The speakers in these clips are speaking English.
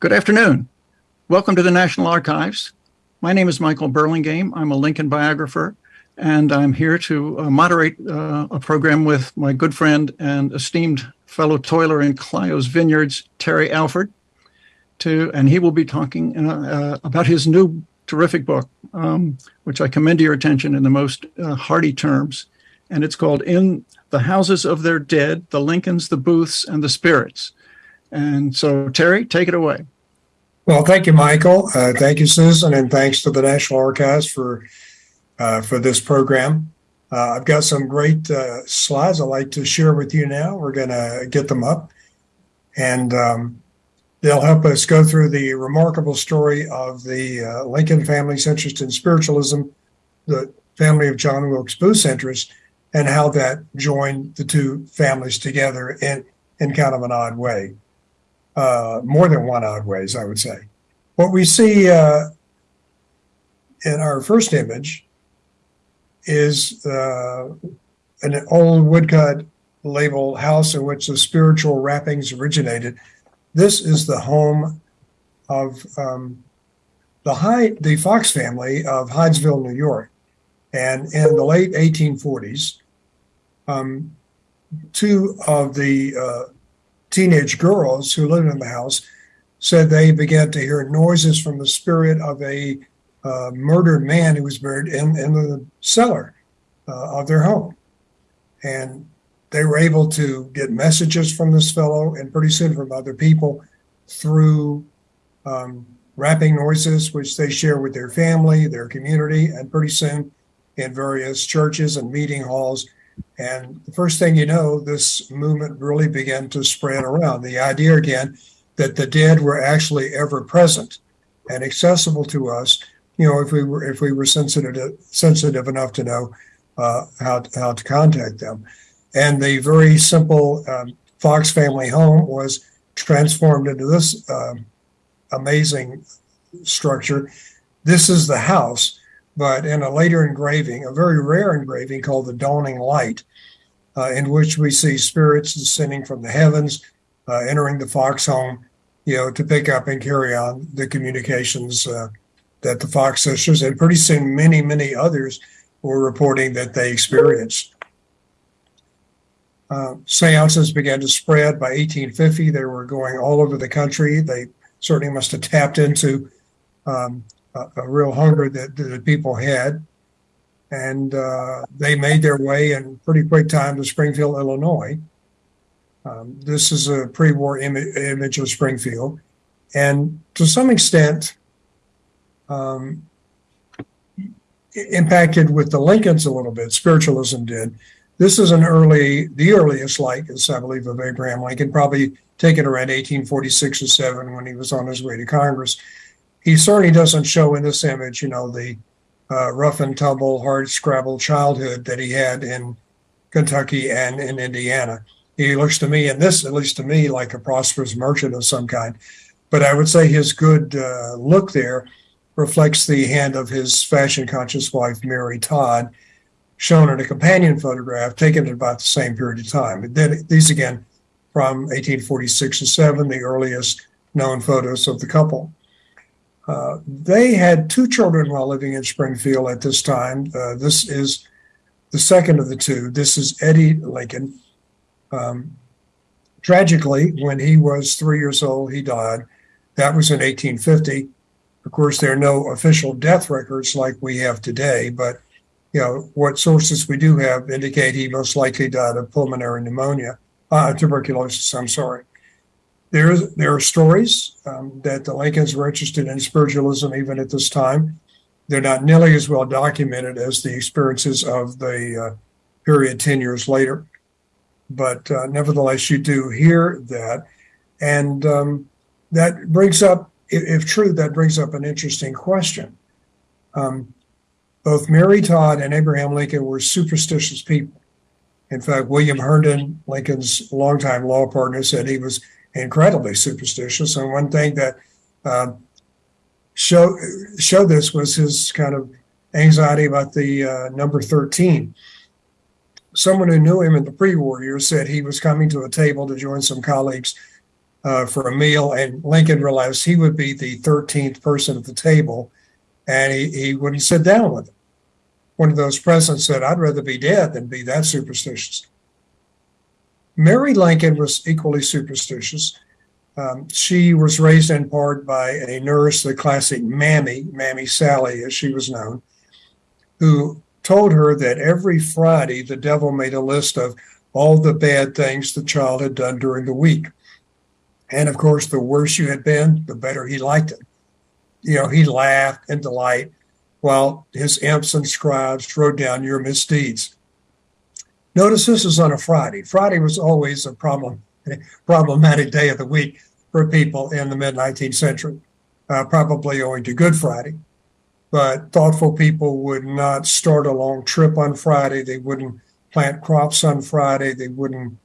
Good afternoon. Welcome to the National Archives. My name is Michael Burlingame. I'm a Lincoln biographer, and I'm here to uh, moderate uh, a program with my good friend and esteemed fellow toiler in Clio's Vineyards, Terry Alford. To, and he will be talking uh, uh about his new terrific book, um, which I commend to your attention in the most uh, hearty terms. And it's called In the Houses of Their Dead, the Lincolns, the Booths, and the Spirits. And so, Terry, take it away. Well, thank you, Michael. Uh, thank you, Susan, and thanks to the National Archives for uh, for this program. Uh, I've got some great uh, slides I'd like to share with you now. We're going to get them up, and um, they'll help us go through the remarkable story of the uh, Lincoln family's interest in spiritualism, the family of John Wilkes Booth's interest, and how that joined the two families together in, in kind of an odd way. Uh, more than one odd ways, I would say. What we see uh, in our first image is uh, an old woodcut label house in which the spiritual rappings originated. This is the home of um, the Hyde, the Fox family of Hydesville, New York. And in the late 1840s, um, two of the uh, teenage girls who lived in the house said they began to hear noises from the spirit of a uh, murdered man who was buried in, in the cellar uh, of their home. And they were able to get messages from this fellow and pretty soon from other people through um, rapping noises, which they share with their family, their community, and pretty soon in various churches and meeting halls and the first thing you know, this movement really began to spread around. The idea again that the dead were actually ever present and accessible to us. You know, if we were if we were sensitive sensitive enough to know uh, how how to contact them, and the very simple um, Fox family home was transformed into this um, amazing structure. This is the house but in a later engraving, a very rare engraving called the Dawning Light, uh, in which we see spirits descending from the heavens, uh, entering the Fox home, you know, to pick up and carry on the communications uh, that the Fox sisters and pretty soon many, many others were reporting that they experienced. Uh, seances began to spread by 1850. They were going all over the country. They certainly must have tapped into um, a, a real hunger that, that the people had. And uh, they made their way in pretty quick time to Springfield, Illinois. Um, this is a pre war Im- image of Springfield. And to some extent, um, impacted with the Lincolns a little bit, spiritualism did. This is an early, the earliest likeness, I believe, of Abraham Lincoln, probably taken around 1846 or 7 when he was on his way to Congress he certainly doesn't show in this image, you know, the uh, rough and tumble, hard scrabble childhood that he had in Kentucky and in Indiana. He looks to me, and this, at least to me, like a prosperous merchant of some kind. But I would say his good uh, look there reflects the hand of his fashion conscious wife, Mary Todd, shown in a companion photograph taken at about the same period of time. Then these again from 1846 and 7, the earliest known photos of the couple. Uh, they had two children while living in Springfield at this time. Uh, this is the second of the two. This is Eddie Lincoln. Um, tragically, when he was three years old, he died. That was in 1850. Of course, there are no official death records like we have today, but you know what sources we do have indicate he most likely died of pulmonary pneumonia, uh, tuberculosis. I'm sorry there, there are stories um, that the Lincolns were interested in spiritualism even at this time. They're not nearly as well documented as the experiences of the uh, period 10 years later. But uh, nevertheless, you do hear that. And um, that brings up, if, if, true, that brings up an interesting question. Um, both Mary Todd and Abraham Lincoln were superstitious people. In fact, William Herndon, Lincoln's longtime law partner, said he was incredibly superstitious. And one thing that uh, show showed this was his kind of anxiety about the uh, number 13. Someone who knew him in the pre-war years said he was coming to a table to join some colleagues uh, for a meal, and Lincoln realized he would be the 13th person at the table, and he, he wouldn't sit down with him. One of those presidents said, I'd rather be dead than be that superstitious. Mary Lincoln was equally superstitious. Um, she was raised in part by a nurse, the classic Mammy, Mammy Sally, as she was known, who told her that every Friday the devil made a list of all the bad things the child had done during the week. And of course, the worse you had been, the better he liked it. You know, he laughed in delight while his imps and scribes wrote down your misdeeds. Notice this is on a Friday. Friday was always a problem, problematic day of the week for people in the mid 19th century, uh, probably owing to Good Friday. But thoughtful people would not start a long trip on Friday. They wouldn't plant crops on Friday. They wouldn't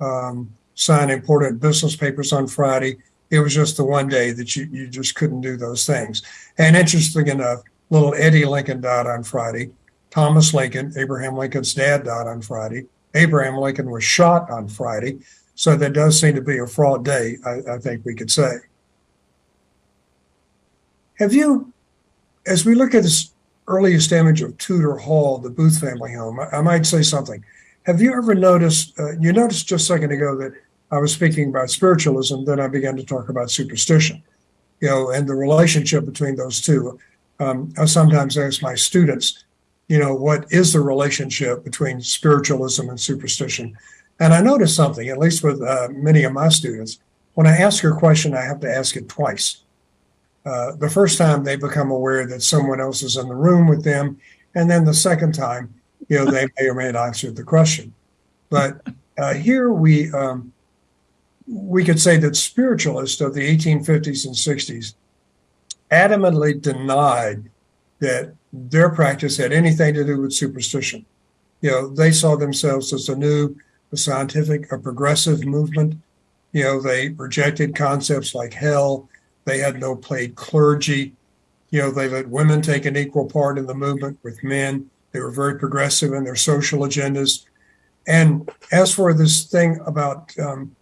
um, sign important business papers on Friday. It was just the one day that you, you just couldn't do those things. And interesting enough, little Eddie Lincoln died on Friday. Thomas Lincoln, Abraham Lincoln's dad, died on Friday. Abraham Lincoln was shot on Friday. So that does seem to be a fraud day, I, I think we could say. Have you, as we look at this earliest image of Tudor Hall, the Booth family home, I, I might say something. Have you ever noticed, uh, you noticed just a second ago that I was speaking about spiritualism, then I began to talk about superstition, you know, and the relationship between those two. Um, I sometimes ask my students, you know, what is the relationship between spiritualism and superstition? And I noticed something, at least with uh, many of my students, when I ask a question, I have to ask it twice. Uh, the first time they become aware that someone else is in the room with them, and then the second time, you know, they may or may not answer the question. But uh, here we um, we could say that spiritualists of the 1850s and 60s adamantly denied that their practice had anything to do with superstition. You know, they saw themselves as a new a scientific, a progressive movement. You know, they rejected concepts like hell. They had no paid clergy. You know, they let women take an equal part in the movement with men. They were very progressive in their social agendas. And as for this thing about um,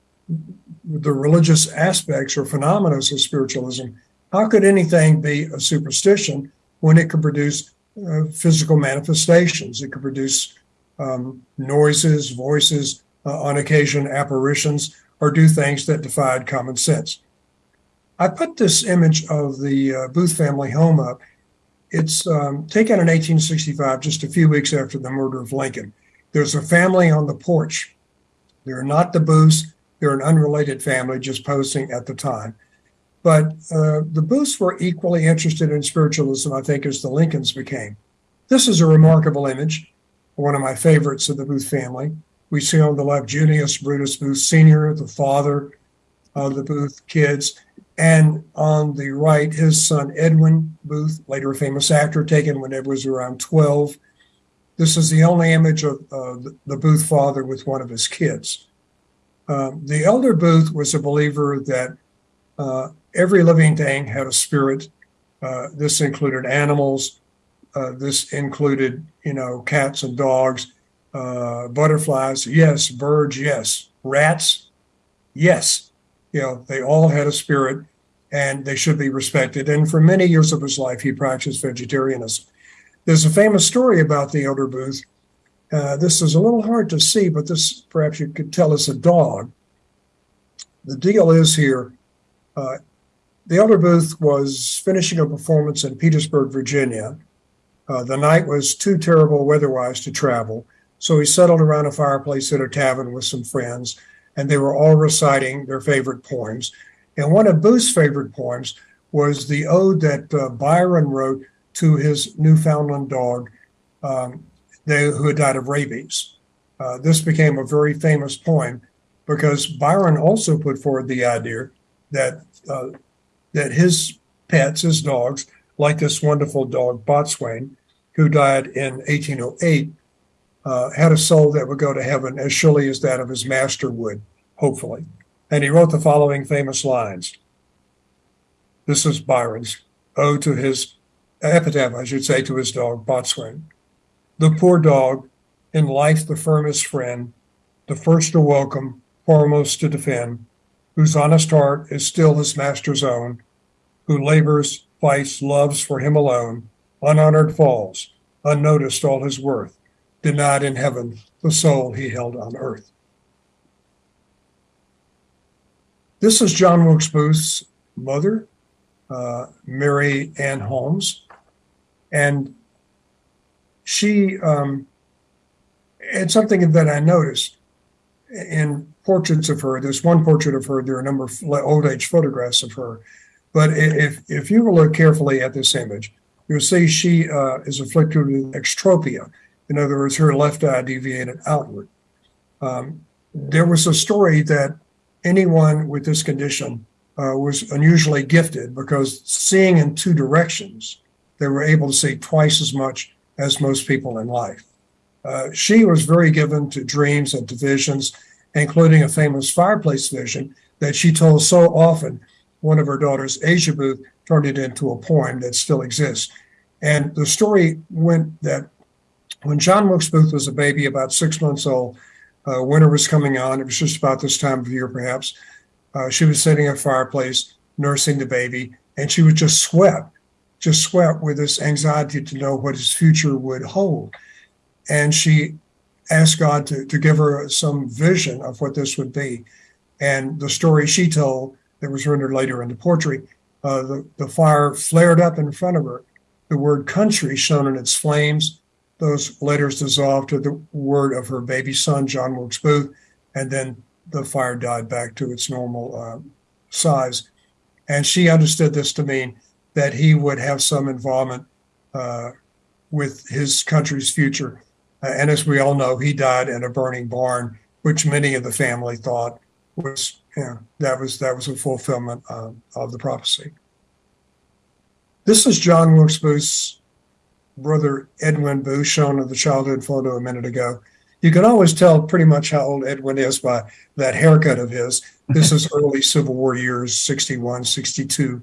the religious aspects or phenomena of spiritualism, how could anything be a superstition when it could produce uh, physical manifestations? It could produce um, noises, voices, uh, on occasion apparitions, or do things that defied common sense. I put this image of the uh, Booth family home up. It's um, taken in 1865, just a few weeks after the murder of Lincoln. There's a family on the porch. They're not the Booths, they're an unrelated family just posing at the time. But uh, the Booths were equally interested in spiritualism, I think, as the Lincolns became. This is a remarkable image one of my favorites of the Booth family. We see on the left Junius Brutus Booth Sr., the father of the Booth kids, and on the right, his son Edwin Booth, later a famous actor, taken when Ed was around 12. This is the only image of uh, the Booth father with one of his kids. Um, the elder Booth was a believer that uh, every living thing had a spirit. Uh, this included animals, uh, this included, you know, cats and dogs, uh, butterflies, yes, birds, yes, rats, yes. You know, they all had a spirit and they should be respected. And for many years of his life, he practiced vegetarianism. There's a famous story about the elder Booth. Uh, this is a little hard to see, but this perhaps you could tell us a dog. The deal is here. Uh, the elder Booth was finishing a performance in Petersburg, Virginia, uh, the night was too terrible weather-wise to travel, so he settled around a fireplace at a tavern with some friends, and they were all reciting their favorite poems. And one of Booth's favorite poems was the ode that uh, Byron wrote to his Newfoundland dog, um, they, who had died of rabies. Uh, this became a very famous poem because Byron also put forward the idea that uh, that his pets, his dogs, like this wonderful dog, Boatswain, who died in 1808, uh, had a soul that would go to heaven as surely as that of his master would, hopefully. And he wrote the following famous lines. This is Byron's ode to his epitaph, I should say, to his dog, Boatswain. The poor dog, in life the firmest friend, the first to welcome, foremost to defend, whose honest heart is still his master's own, who labors, fights, loves for him alone, unhonored falls, unnoticed all his worth, denied in heaven the soul he held on earth. This is John Wilkes Booth's mother, uh, Mary Ann Holmes, and she um, had something that I noticed in portraits of her. There's one portrait of her. There are a number of old age photographs of her, but if if you look carefully at this image, you'll see she uh, is afflicted with exotropia. In other words, her left eye deviated outward. Um, there was a story that anyone with this condition uh, was unusually gifted because seeing in two directions, they were able to see twice as much as most people in life. Uh, she was very given to dreams and to visions, including a famous fireplace vision that she told so often. One of her daughters, Asia Booth, turned it into a poem that still exists. And the story went that when John Wilkes Booth was a baby, about six months old, uh, winter was coming on. It was just about this time of year, perhaps. Uh, she was sitting at a fireplace, nursing the baby, and she was just swept, just swept with this anxiety to know what his future would hold. And she asked God to, to give her some vision of what this would be. And the story she told that was rendered later in the portrait, uh, the, the fire flared up in front of her. The word country shone in its flames those letters dissolved to the word of her baby son, John Wilkes Booth, and then the fire died back to its normal uh, size. And she understood this to mean that he would have some involvement uh, with his country's future. Uh, and as we all know, he died in a burning barn, which many of the family thought was, you know, that was that was a fulfillment of the prophecy. This is John Wilkes Booth's brother Edwin Booth, shown in the childhood photo a minute ago. You can always tell pretty much how old Edwin is by that haircut of his. This is early Civil War years, 61, 62.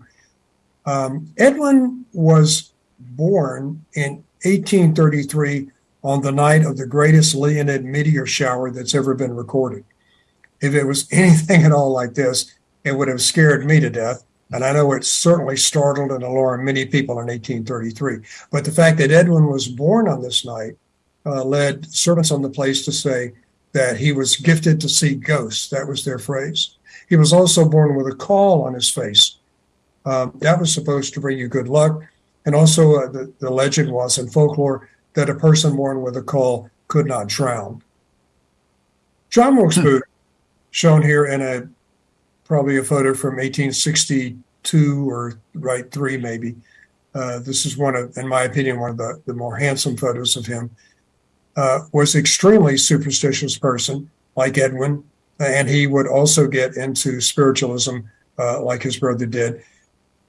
Um, Edwin was born in 1833 on the night of the greatest Leonid meteor shower that's ever been recorded. If it was anything at all like this, it would have scared me to death. And I know it certainly startled and alarmed many people in 1833. But the fact that Edwin was born on this night uh, led servants on the place to say that he was gifted to see ghosts. That was their phrase. He was also born with a caul on his face. Um, that was supposed to bring you good luck. And also, uh, the, the legend was in folklore that a person born with a caul could not drown. John Wilkes Booth, shown here in a probably a photo from 1862 or right three maybe. Uh, this is one of, in my opinion, one of the, the more handsome photos of him. Uh, was extremely superstitious person like Edwin, and he would also get into spiritualism uh, like his brother did.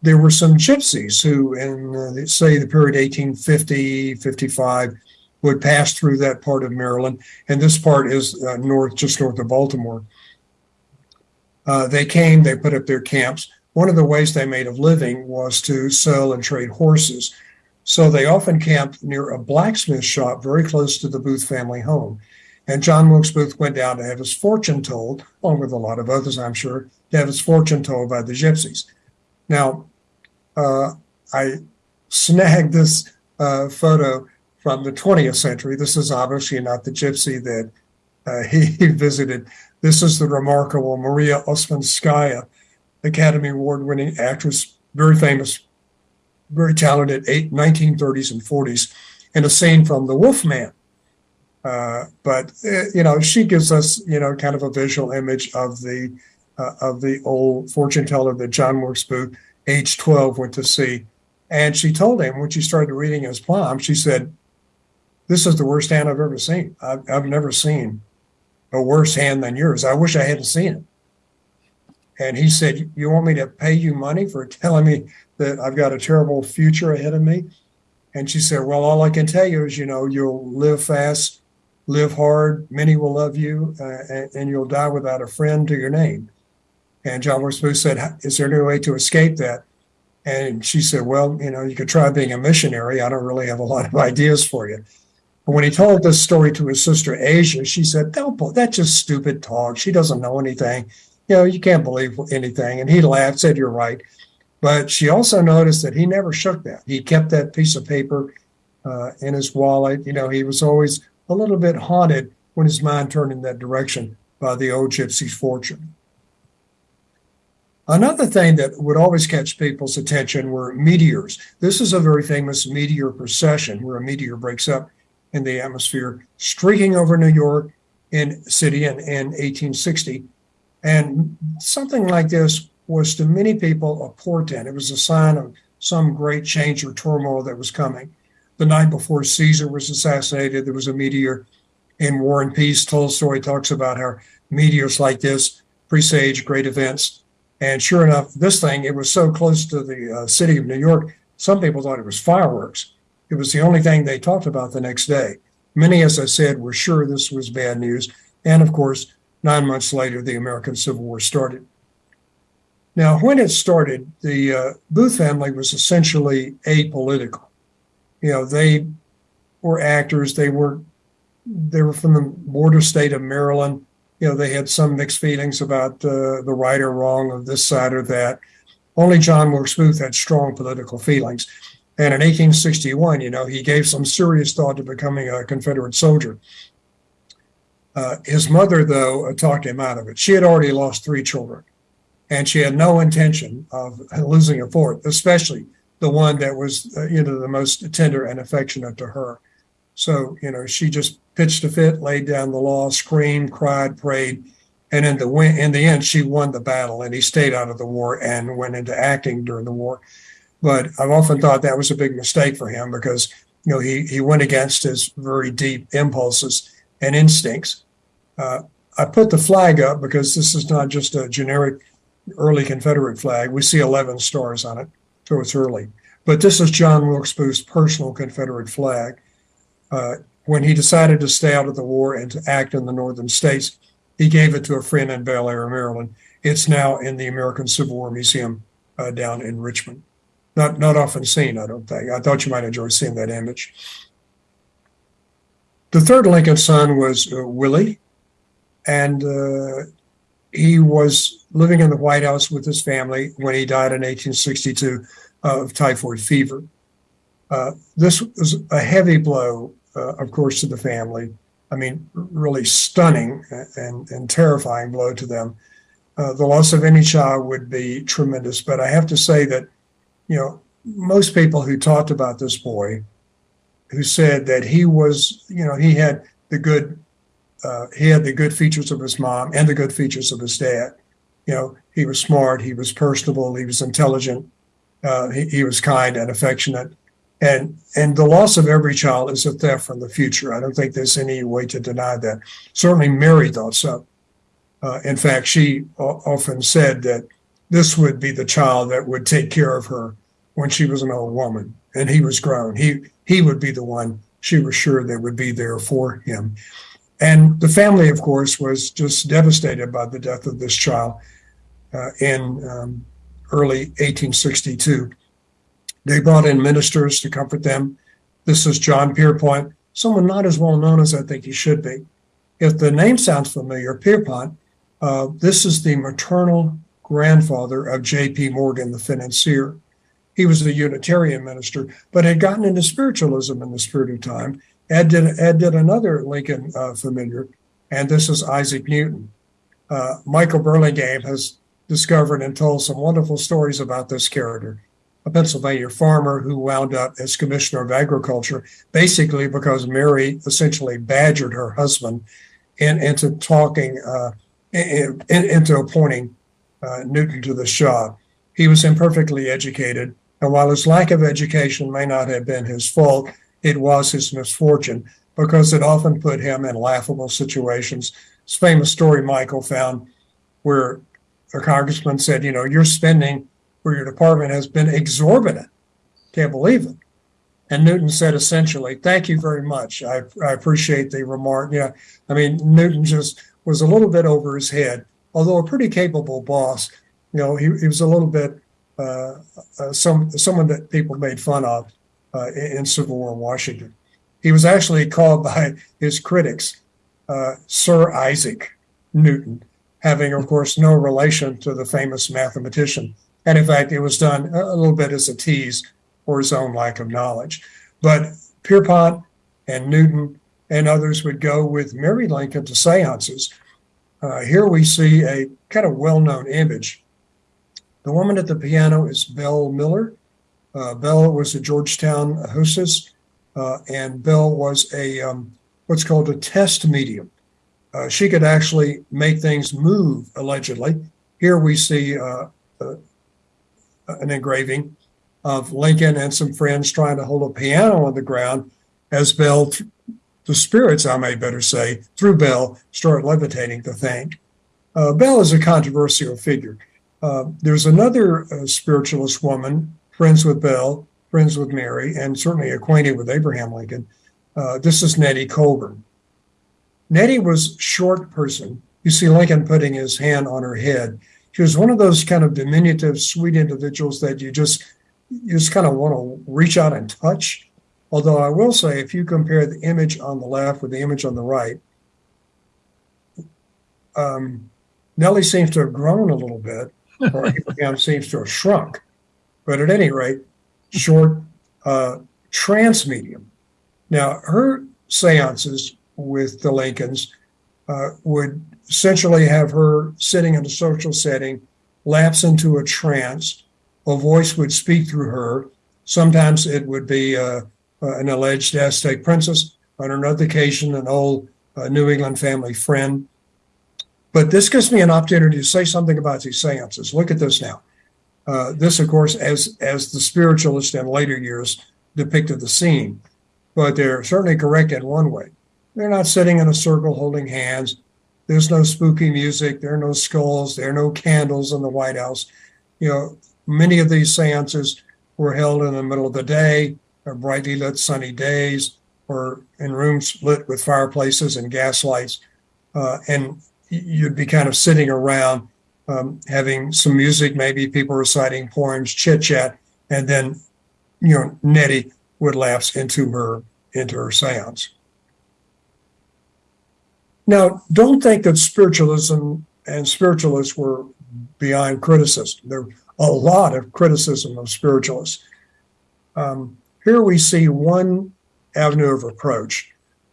There were some gypsies who, in uh, say the period 1850, 55, would pass through that part of Maryland, and this part is uh, north, just north of Baltimore. Uh, they came, they put up their camps. One of the ways they made of living was to sell and trade horses. So they often camped near a blacksmith shop very close to the Booth family home. And John Wilkes Booth went down to have his fortune told, along with a lot of others, I'm sure, to have his fortune told by the gypsies. Now, I snagged this uh, photo from the 20th century. This is obviously not the gypsy that uh, he, visited this is the remarkable Maria Ouspenskaya, Academy Award winning actress, very famous, very talented, eight, 1930s and 40s, and a scene from The Wolf Man. Uh, but uh, you know, she gives us you know kind of a visual image of the uh, of the old fortune teller that John Wilkes Booth, age 12, went to see. And she told him when she started reading his palm, she said, "This is the worst hand I've ever seen. I've, I've never seen a worse hand than yours. I wish I hadn't seen it. And he said, You want me to pay you money for telling me that I've got a terrible future ahead of me? And she said, Well, all I can tell you is, you know, you'll live fast, live hard, many will love you, uh, and, and, you'll die without a friend to your name. And John Wilkes said, Is there any way to escape that? And she said, Well, you know, you could try being a missionary. I don't really have a lot of ideas for you. But when he told this story to his sister Asia, she said, "Don't, that's just stupid talk. She doesn't know anything. you know, you can't believe anything. And he laughed, said, You're right. But she also noticed that he never shook that. He kept that piece of paper uh, in his wallet. You know, he was always a little bit haunted when his mind turned in that direction by the old gypsy's fortune. Another thing that would always catch people's attention were meteors. This is a very famous meteor procession where a meteor breaks up in the atmosphere, streaking over New York in city in, in 1860. And something like this was to many people a portent. It was a sign of some great change or turmoil that was coming. The night before Caesar was assassinated, there was a meteor in War and Peace. Tolstoy talks about how meteors like this presage great events. And sure enough, this thing, it was so close to the uh, city of New York, some people thought it was fireworks. It was the only thing they talked about the next day. Many, as I said, were sure this was bad news. And of course, nine months later, the American Civil War started. Now, when it started, the uh, Booth family was essentially apolitical. You know, they were actors. They were they were from the border state of Maryland. You know, they had some mixed feelings about uh, the right or wrong of this side or that. Only John Wilkes Booth had strong political feelings. And in 1861, you know, he gave some serious thought to becoming a Confederate soldier. Uh, his mother, though, uh, talked him out of it. She had already lost three children, and she had no intention of losing a fourth, especially the one that was, uh, you know, the most tender and affectionate to her. So, you know, she just pitched a fit, laid down the law, screamed, cried, prayed, and in the win- in the end, she won the battle, and he stayed out of the war and went into acting during the war. But I've often thought that was a big mistake for him because you know he he went against his very deep impulses and instincts. Uh, I put the flag up because this is not just a generic early Confederate flag. We see 11 stars on it, so it's early. But this is John Wilkes Booth's personal Confederate flag. Uh, when he decided to stay out of the war and to act in the northern states, he gave it to a friend in Bel Air, Maryland. It's now in the American Civil War Museum uh, down in Richmond. Not not often seen, I don't think. I thought you might enjoy seeing that image. The third Lincoln son was uh, Willie, and uh, he was living in the White House with his family when he died in 1862 of typhoid fever. Uh, this was a heavy blow, of course, to the family. I mean, really stunning and, and terrifying blow to them. Uh, the loss of any child would be tremendous, but I have to say that, you know, most people who talked about this boy, who said that he was, you know, he had the good, uh, he had the good features of his mom and the good features of his dad. You know, he was smart, he was personable, he was intelligent, uh, he, he was kind and affectionate and and the loss of every child is a theft from the future. I don't think there's any way to deny that. Certainly, Mary thought so. Uh, in fact, she often said that this would be the child that would take care of her when she was an old woman and he was grown. He he would be the one she was sure that would be there for him. And the family, of course, was just devastated by the death of this child uh, in um, early 1862. They brought in ministers to comfort them. This is John Pierpont, someone not as well known as I think he should be. If the name sounds familiar, Pierpont, uh, this is the maternal grandfather of J.P. Morgan, the financier. He was a Unitarian minister, but had gotten into spiritualism in the spirit of time. Ed did, Ed did another Lincoln uh, familiar, and this is Isaac Newton. Uh, Michael Burlingame has discovered and told some wonderful stories about this character a Pennsylvania farmer who wound up as commissioner of agriculture, basically because Mary essentially badgered her husband in, into talking, uh, in, in, into appointing uh, Newton to the job. He was imperfectly educated, and while his lack of education may not have been his fault, it was his misfortune because it often put him in laughable situations. This famous story Michael found where a congressman said, You know, you're spending for your department has been exorbitant. Can't believe it. And Newton said essentially, thank you very much. I, I appreciate the remark. Yeah. I mean, Newton just was a little bit over his head, although a pretty capable boss. You know, he, he was a little bit uh, uh, some someone that people made fun of uh, in, Civil War Washington. He was actually called by his critics uh, Sir Isaac Newton having, of course, no relation to the famous mathematician. And in fact, it was done a little bit as a tease for his own lack of knowledge. But Pierpont and Newton and others would go with Mary Lincoln to seances. Uh, here we see a kind of well known image. The woman at the piano is Belle Miller. Uh, Belle was a Georgetown hostess, uh, and Belle was a um, what's called a test medium. Uh, she could actually make things move, allegedly. Here we see uh, uh, an engraving of Lincoln and some friends trying to hold a piano on the ground as Belle, the spirits, I may better say, through Belle, start levitating the thing. Uh, Belle is a controversial figure. Uh, there's another uh, spiritualist woman, friends with Belle, friends with Mary, and certainly acquainted with Abraham Lincoln. Uh, this is Nettie Colburn. Nettie was short person. You see Lincoln putting his hand on her head. She was one of those kind of diminutive, sweet individuals that you just you just kind of want to reach out and touch. Although I will say, if you compare the image on the left with the image on the right, um, Nellie seems to have grown a little bit, or Abraham seems to have shrunk. But at any rate, short uh, trance medium. Now, her seances with the Lincolns uh, would essentially have her sitting in a social setting, lapse into a trance. A voice would speak through her. Sometimes it would be uh, uh, an alleged Aztec princess. On another occasion, an old uh, New England family friend. But this gives me an opportunity to say something about these seances. Look at this now. Uh, this, of course, as as the spiritualist in later years depicted the scene, but they're certainly correct in one way. They're not sitting in a circle holding hands. There's no spooky music. There are no skulls. There are no candles in the White House. You know, many of these seances were held in the middle of the day, or brightly lit sunny days, or in rooms lit with fireplaces and gas lights. Uh, and you'd be kind of sitting around um, having some music, maybe people reciting poems, chit chat, and then, you know, Nettie would lapse into her into her seance. Now, don't think that spiritualism and spiritualists were beyond criticism. There a lot of criticism of spiritualists. Um, here we see one avenue of approach.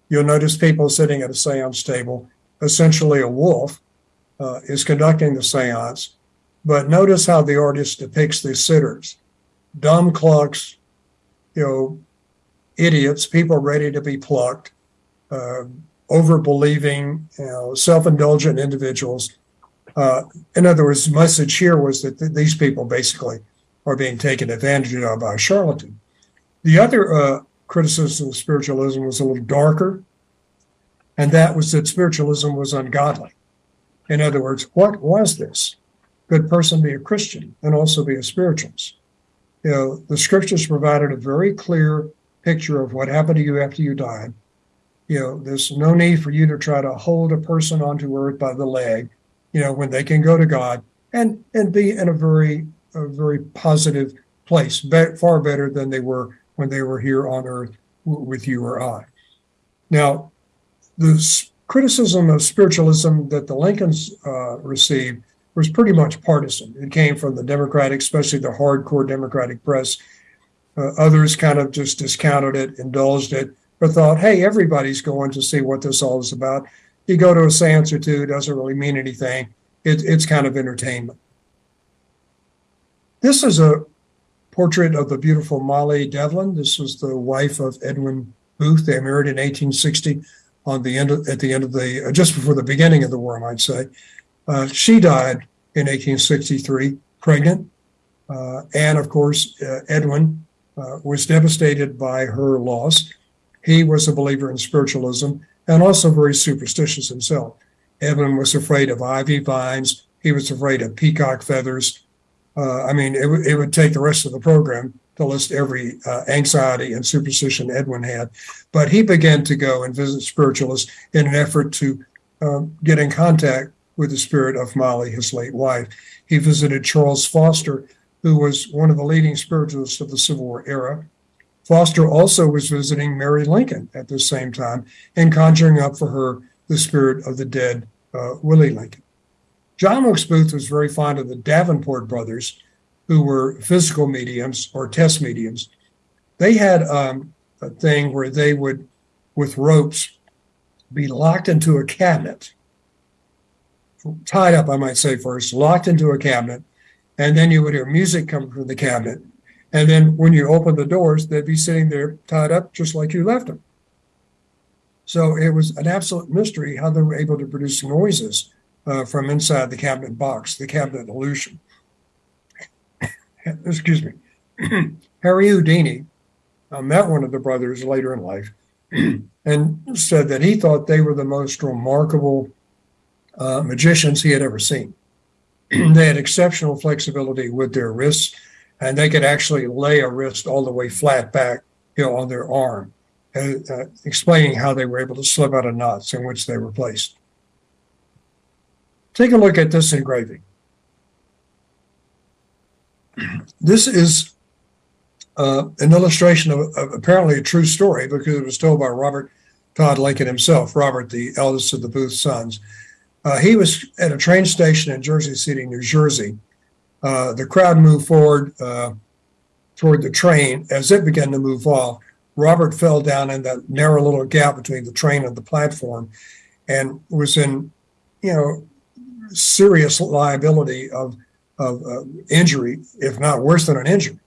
You'll notice people sitting at a seance table, essentially a wolf uh, is conducting the seance. But notice how the artist depicts the sitters dumb clucks, you know, idiots, people ready to be plucked, uh, over believing, you know, self indulgent individuals uh, in other words, the message here was that th- these people basically are being taken advantage of by a charlatan. The other uh, criticism of spiritualism was a little darker, and that was that spiritualism was ungodly. In other words, what was this? Could person be a Christian and also be a spiritualist? You know, the scriptures provided a very clear picture of what happened to you after you died. You know, there's no need for you to try to hold a person onto earth by the leg you know, when they can go to God and and be in a very a very positive place, be, far better than they were when they were here on earth w- with you or I. Now, the criticism of spiritualism that the Lincolns uh, received was pretty much partisan. It came from the Democratic, especially the hardcore Democratic press. Uh, others kind of just discounted it, indulged it, but thought, hey, everybody's going to see what this all is about you go to a seance or two, it doesn't really mean anything. It, it's kind of entertainment. This is a portrait of the beautiful Molly Devlin. This was the wife of Edwin Booth. They married in 1860 on the end of, at the end of the, uh, just before the beginning of the war, I might say. Uh, she died in 1863, pregnant. Uh, and of course, uh, Edwin uh, was devastated by her loss. He was a believer in spiritualism and also very superstitious himself. Edwin was afraid of ivy vines. He was afraid of peacock feathers. Uh, I mean, it, w- it would take the rest of the program to list every uh, anxiety and superstition Edwin had. But he began to go and visit spiritualists in an effort to um, get in contact with the spirit of Molly, his late wife. He visited Charles Foster, who was one of the leading spiritualists of the Civil War era. Foster also was visiting Mary Lincoln at the same time and conjuring up for her the spirit of the dead uh, Willie Lincoln. John Wilkes Booth was very fond of the Davenport brothers, who were physical mediums or test mediums. They had um, a thing where they would, with ropes, be locked into a cabinet, tied up, I might say first, locked into a cabinet, and then you would hear music come from the cabinet. And then when you open the doors, they'd be sitting there tied up just like you left them. So it was an absolute mystery how they were able to produce noises uh, from inside the cabinet box, the cabinet illusion. Excuse me. Harry Houdini uh, met one of the brothers later in life and said that he thought they were the most remarkable uh, magicians he had ever seen. they had exceptional flexibility with their wrists, and they could actually lay a wrist all the way flat back, you know, on their arm, uh, uh, explaining how they were able to slip out of knots in which they were placed. Take a look at this engraving. This is uh, an illustration of, of, apparently a true story because it was told by Robert Todd Lincoln himself, Robert, the eldest of the Booth sons. Uh, he was at a train station in Jersey City, New Jersey. Uh, the crowd moved forward uh, toward the train. As it began to move off, Robert fell down in that narrow little gap between the train and the platform and was in, you know, serious liability of, of uh, injury, if not worse than an injury.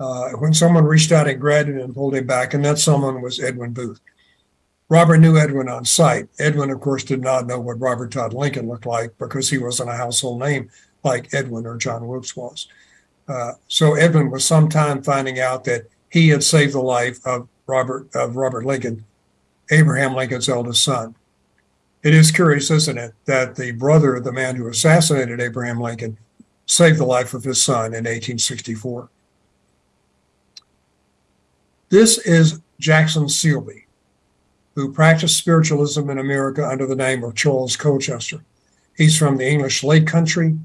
Uh, when someone reached out and grabbed him and pulled him back, and that someone was Edwin Booth. Robert knew Edwin on sight. Edwin, of course, did not know what Robert Todd Lincoln looked like because he wasn't a household name like Edwin or John Wilkes was. Uh, so Edwin was sometime finding out that he had saved the life of Robert of Robert Lincoln, Abraham Lincoln's eldest son. It is curious, isn't it, that the brother of the man who assassinated Abraham Lincoln saved the life of his son in 1864. This is Jackson Sealby, who practiced spiritualism in America under the name of Charles Colchester. He's from the English Lake Country,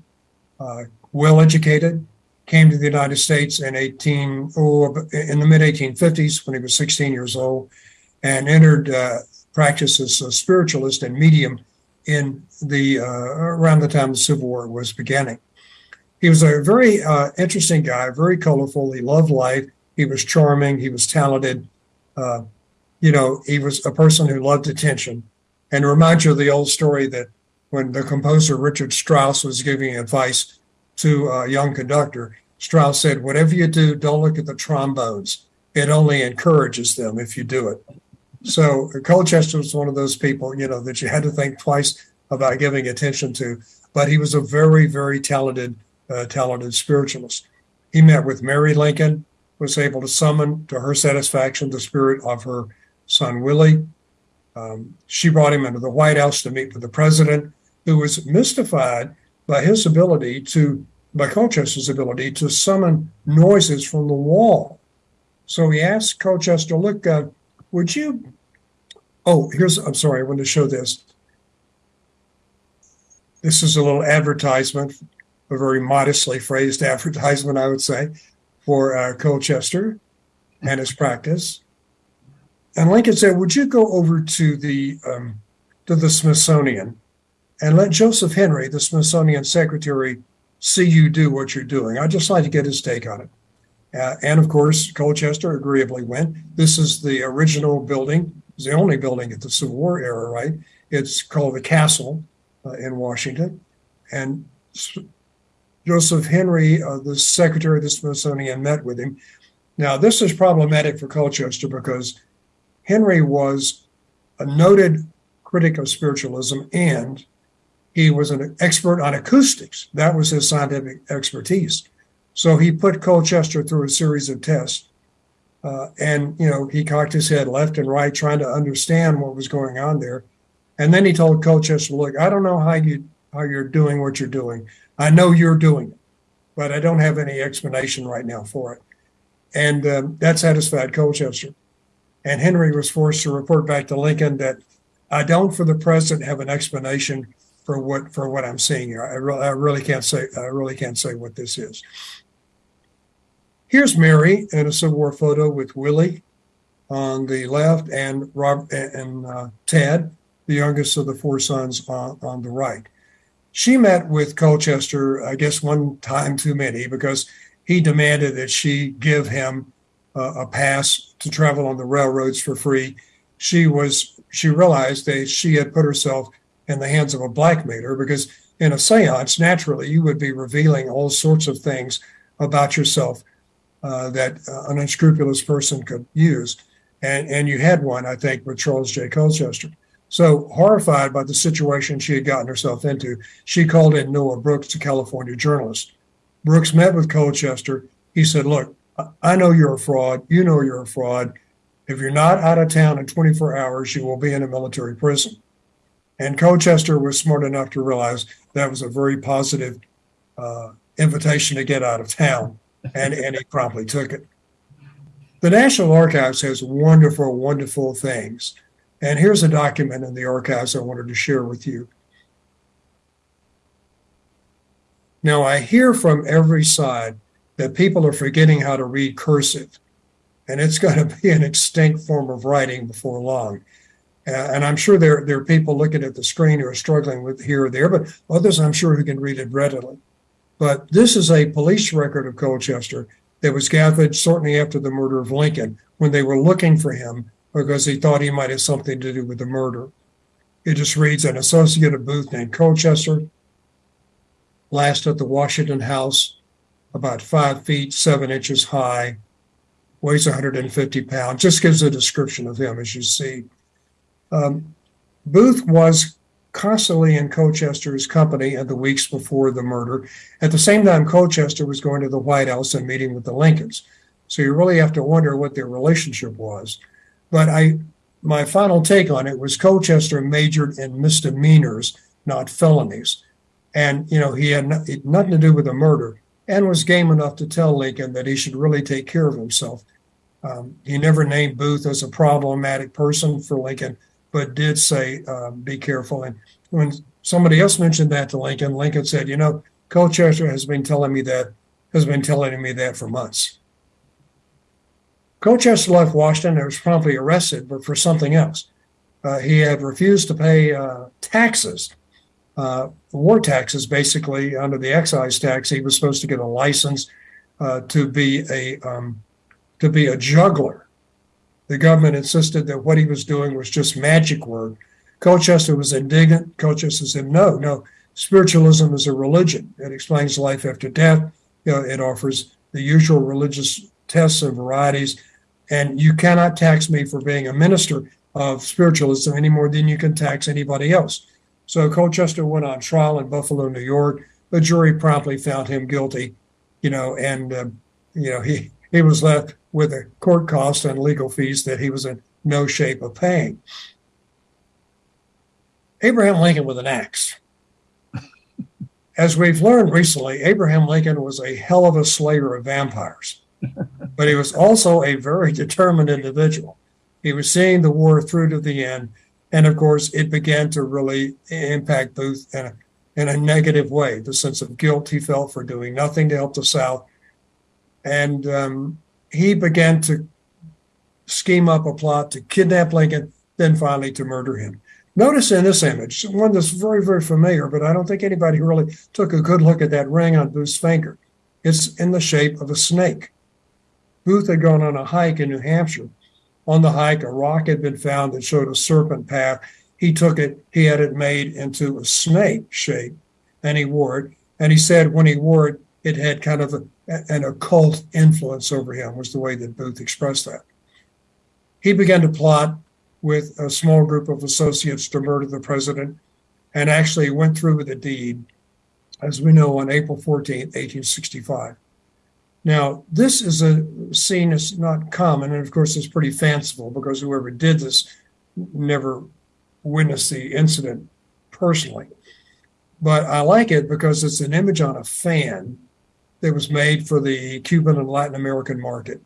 uh, well educated, came to the United States in 18 oh, in the mid 1850s when he was 16 years old, and entered uh, practice as a spiritualist and medium in the uh, around the time the Civil War was beginning. He was a very uh, interesting guy, very colorful. He loved life. He was charming. He was talented. Uh, you know, he was a person who loved attention. And remind you of the old story that when the composer Richard Strauss was giving advice to a young conductor, Strauss said, Whatever you do, don't look at the trombones. It only encourages them if you do it. So Colchester was one of those people, you know, that you had to think twice about giving attention to. But he was a very, very talented, uh, talented spiritualist. He met with Mary Lincoln, was able to summon to her satisfaction the spirit of her son Willie. Um, she brought him into the White House to meet with the president, who was mystified by his ability to, by Colchester's ability to summon noises from the wall. So he asked Colchester, look, uh, would you? Oh, here's, I'm sorry, I want to show this. This is a little advertisement, a very modestly phrased advertisement, I would say, for uh, Colchester and his practice. And Lincoln said, "Would you go over to the um, to the Smithsonian and let Joseph Henry, the Smithsonian secretary, see you do what you're doing? I'd just like to get his take on it." Uh, and of course, Colchester agreeably went. This is the original building, it's the only building at the Civil War era, right? It's called the Castle uh, in Washington. And Joseph Henry, uh, the secretary of the Smithsonian, met with him. Now, this is problematic for Colchester because Henry was a noted critic of spiritualism and he was an expert on acoustics. That was his scientific expertise. So he put Colchester through a series of tests. Uh, and, you know, he cocked his head left and right trying to understand what was going on there. And then he told Colchester, look, I don't know how you how you're doing what you're doing. I know you're doing it, but I don't have any explanation right now for it. And um, that satisfied Colchester. And Henry was forced to report back to Lincoln that I don't, for the present, have an explanation for what for what I'm seeing here. I, re- I really can't say I really can't say what this is. Here's Mary in a Civil War photo with Willie on the left and Rob and uh, Ted, the youngest of the four sons, on, on the right. she met with Colchester, I guess, one time too many because he demanded that she give him uh, a pass to travel on the railroads for free. She was she realized that she had put herself in the hands of a blackmailer because in a seance, naturally, you would be revealing all sorts of things about yourself uh, that uh, an unscrupulous person could use. And, and you had one, I think, with Charles J. Colchester. So, horrified by the situation she had gotten herself into, she called in Noah Brooks, a California journalist. Brooks met with Colchester. He said, Look, I know you're a fraud. You know you're a fraud. If you're not out of town in 24 hours, you will be in a military prison. And Colchester was smart enough to realize that was a very positive uh, invitation to get out of town, and, and he promptly took it. The National Archives has wonderful, wonderful things. And here's a document in the archives I wanted to share with you. Now, I hear from every side that people are forgetting how to read cursive, and it's going to be an extinct form of writing before long. Uh, and I'm sure there, there are people looking at the screen who are struggling with here or there, but others I'm sure who can read it readily. But this is a police record of Colchester that was gathered shortly after the murder of Lincoln when they were looking for him because he thought he might have something to do with the murder. It just reads an associate of Booth named Colchester, last at the Washington House, about five feet, seven inches high, weighs 150 pounds, just gives a description of him as you see. Um, Booth was constantly in Colchester's company in the weeks before the murder. At the same time, Colchester was going to the White House and meeting with the Lincolns. So you really have to wonder what their relationship was. But I, my final take on it was Colchester majored in misdemeanors, not felonies. And, you know, he had nothing to do with the murder and was game enough to tell Lincoln that he should really take care of himself. Um, he never named Booth as a problematic person for Lincoln, but did say, um, be careful. And when somebody else mentioned that to Lincoln, Lincoln said, you know, Colchester has been telling me that, has been telling me that for months. Colchester left Washington and was promptly arrested, but for something else. Uh, he had refused to pay uh, taxes, uh, war taxes, basically under the excise tax. He was supposed to get a license uh, to be a um, to be a juggler the government insisted that what he was doing was just magic work. Colchester was indignant. Colchester said, no, no, spiritualism is a religion. It explains life after death. You know, it offers the usual religious tests and varieties. And you cannot tax me for being a minister of spiritualism any more than you can tax anybody else. So Colchester went on trial in Buffalo, New York. The jury promptly found him guilty, you know, and, uh, you know, he, he was left with the court costs and legal fees that he was in no shape of paying. Abraham Lincoln with an axe. As we've learned recently, Abraham Lincoln was a hell of a slayer of vampires, but he was also a very determined individual. He was seeing the war through to the end. And of course, it began to really impact Booth in a, in a negative way the sense of guilt he felt for doing nothing to help the South. And um, he began to scheme up a plot to kidnap Lincoln, then finally to murder him. Notice in this image, one that's very, very familiar, but I don't think anybody really took a good look at that ring on Booth's finger. It's in the shape of a snake. Booth had gone on a hike in New Hampshire. On the hike, a rock had been found that showed a serpent path. He took it, he had it made into a snake shape, and he wore it. And he said when he wore it, it had kind of a, an occult influence over him, was the way that Booth expressed that. He began to plot with a small group of associates to murder the president and actually went through with the deed, as we know, on April 14, 1865. Now, this is a scene that's not common, and of course, it's pretty fanciful because whoever did this never witnessed the incident personally. But I like it because it's an image on a fan that was made for the Cuban and Latin American market.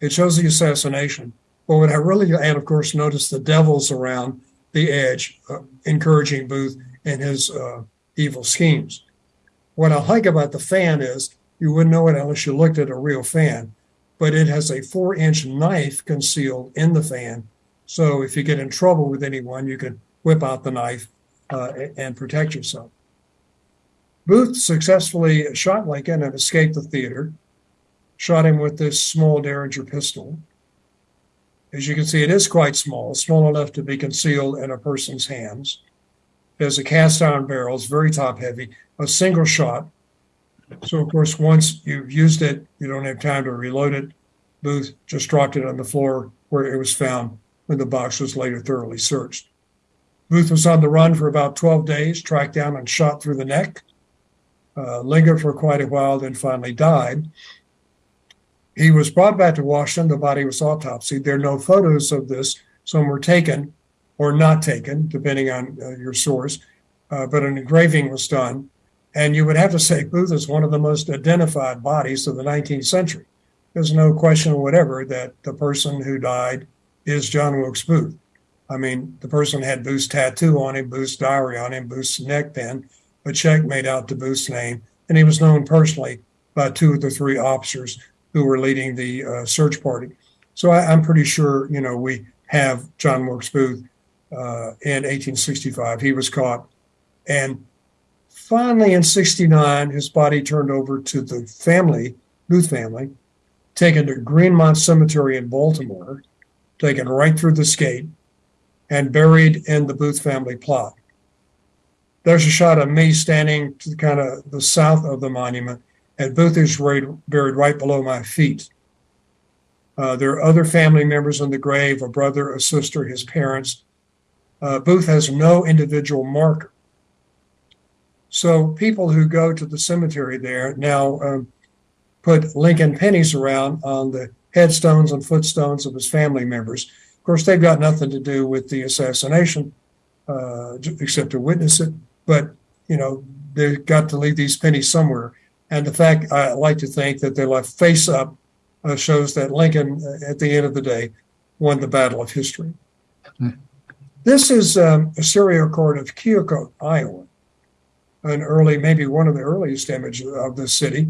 It shows the assassination. But what I really, and of course, notice the devils around the edge, uh, encouraging Booth and his uh, evil schemes. What I like about the fan is you wouldn't know it unless you looked at a real fan, but it has a four inch knife concealed in the fan. So if you get in trouble with anyone, you can whip out the knife uh, and protect yourself. Booth successfully shot Lincoln and escaped the theater, shot him with this small Derringer pistol. As you can see, it is quite small, small enough to be concealed in a person's hands. There's a cast iron barrel, it's very top heavy, a single shot. So, of course, once you've used it, you don't have time to reload it. Booth just dropped it on the floor where it was found when the box was later thoroughly searched. Booth was on the run for about 12 days, tracked down and shot through the neck, uh, lingered for quite a while, then finally died. He was brought back to Washington. The body was autopsied. There are no photos of this. Some were taken or not taken, depending on uh, your source, uh, but an engraving was done. And you would have to say Booth is one of the most identified bodies of the 19th century. There's no question whatever that the person who died is John Wilkes Booth. I mean, the person had Booth's tattoo on him, Booth's diary on him, Booth's neck pin, a check made out to Booth's name, and he was known personally by two of the three officers who were leading the uh, search party. So I, am pretty sure, you know, we have John Wilkes Booth uh, in 1865. He was caught. And finally, in 69, his body turned over to the family, Booth family, taken to Greenmount Cemetery in Baltimore, taken right through the skate, and buried in the Booth family plot. There's a shot of me standing to kind of the south of the monument, and Booth is buried, buried right below my feet. Uh, there are other family members in the grave a brother, a sister, his parents. Uh, Booth has no individual marker. So people who go to the cemetery there now um, put Lincoln pennies around on the headstones and footstones of his family members. Of course, they've got nothing to do with the assassination, uh, except to witness it. But you know, they've got to leave these pennies somewhere. And the fact I like to think that they're left face up uh, shows that Lincoln, uh, at the end of the day, won the battle of history. Mm. This is um, a serial court of Keokuk, Iowa, an early, maybe one of the earliest images of the city.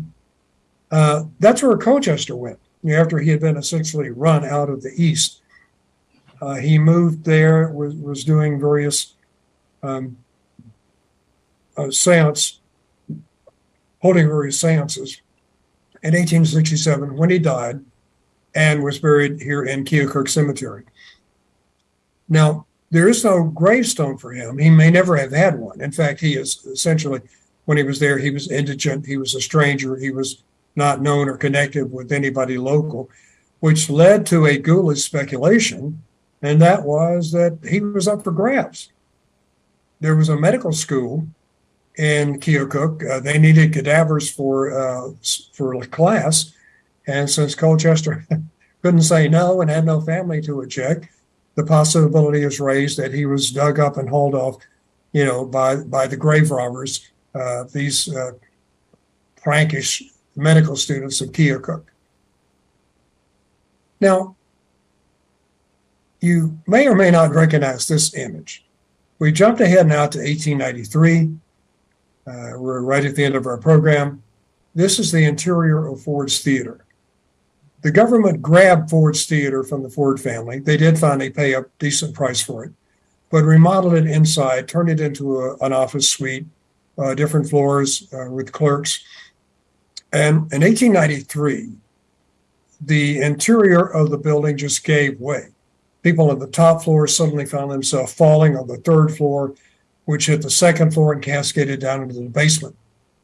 Uh, that's where Colchester went after he had been essentially run out of the East. Uh, he moved there, was, was doing various um, uh, seance, holding various seances in 1867 when he died and was buried here in Keokuk Cemetery. Now, there is no gravestone for him. He may never have had one. In fact, he is essentially, when he was there, he was indigent, he was a stranger, he was not known or connected with anybody local, which led to a ghoulish speculation, and that was that he was up for grabs. There was a medical school in Keokuk. Uh, they needed cadavers for uh, for class, and since Colchester couldn't say no and had no family to eject, the possibility is raised that he was dug up and hauled off, you know, by by the grave robbers, uh, these uh, prankish medical students of Keokuk. Now, you may or may not recognize this image. We jumped ahead now to 1893. Uh, we're right at the end of our program. This is the interior of Ford's Theater. The government grabbed Ford's Theater from the Ford family. They did finally pay a decent price for it, but remodeled it inside, turned it into a, an office suite, uh, different floors uh, with clerks. And in 1893, the interior of the building just gave way. People on the top floor suddenly found themselves falling on the third floor, which hit the second floor and cascaded down into the basement,